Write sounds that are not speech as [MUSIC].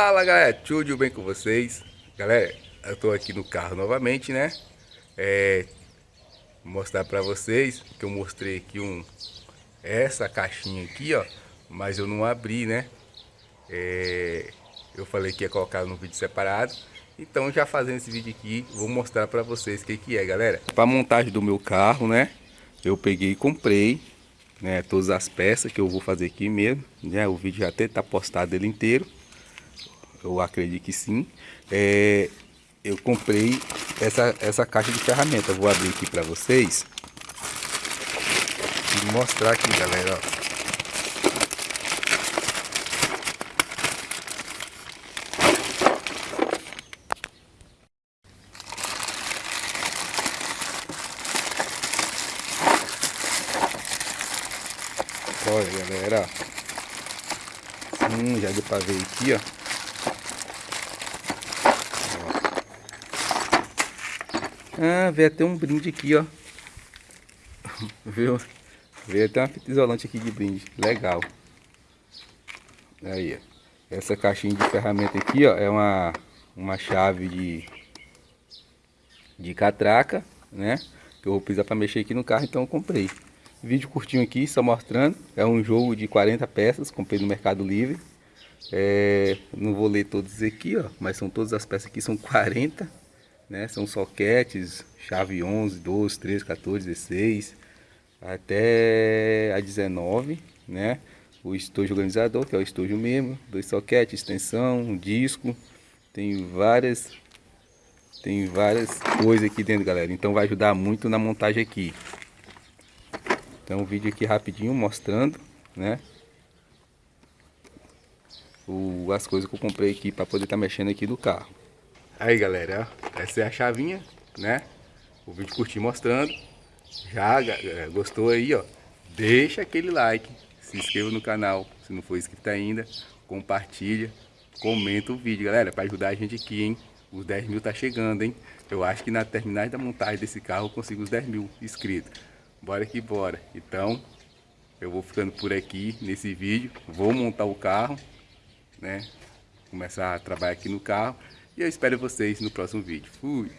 Fala galera, tudo bem com vocês? Galera, eu tô aqui no carro novamente, né? É, mostrar pra vocês que eu mostrei aqui um essa caixinha aqui, ó, mas eu não abri, né? É, eu falei que ia colocar no vídeo separado, então já fazendo esse vídeo aqui, vou mostrar pra vocês o que que é, galera. Pra montagem do meu carro, né? Eu peguei e comprei, né? Todas as peças que eu vou fazer aqui mesmo, né? O vídeo já até tá postado ele inteiro eu acredito que sim. É, eu comprei essa, essa caixa de ferramenta. vou abrir aqui para vocês e mostrar aqui, galera. Ó. Olha, galera. Hum, já deu pra ver aqui, ó. Ah, veio até um brinde aqui, ó. [LAUGHS] Viu? Veio até uma fita isolante aqui de brinde. Legal. Aí, ó. Essa caixinha de ferramenta aqui, ó, é uma, uma chave de, de catraca, né? Que eu vou precisar para mexer aqui no carro, então eu comprei. Vídeo curtinho aqui, só mostrando. É um jogo de 40 peças, comprei no Mercado Livre. É, não vou ler todos aqui, ó, mas são todas as peças aqui, são 40 né? São soquetes, chave 11, 12, 13, 14, 16, até a 19, né? O estojo organizador, que é o estojo mesmo, dois soquetes, extensão, um disco, tem várias tem várias coisas aqui dentro, galera. Então vai ajudar muito na montagem aqui. Então um vídeo aqui rapidinho mostrando, né? O, as coisas que eu comprei aqui para poder estar tá mexendo aqui no carro. Aí galera, essa é a chavinha, né? O vídeo curti mostrando. Já é, gostou aí, ó? Deixa aquele like, se inscreva no canal, se não for inscrito ainda, compartilha, comenta o vídeo, galera, para ajudar a gente aqui, hein? Os 10 mil tá chegando, hein? Eu acho que na terminais da montagem desse carro eu consigo os 10 mil inscritos. Bora que bora. Então, eu vou ficando por aqui nesse vídeo. Vou montar o carro, né? Começar a trabalhar aqui no carro. E eu espero vocês no próximo vídeo. Fui!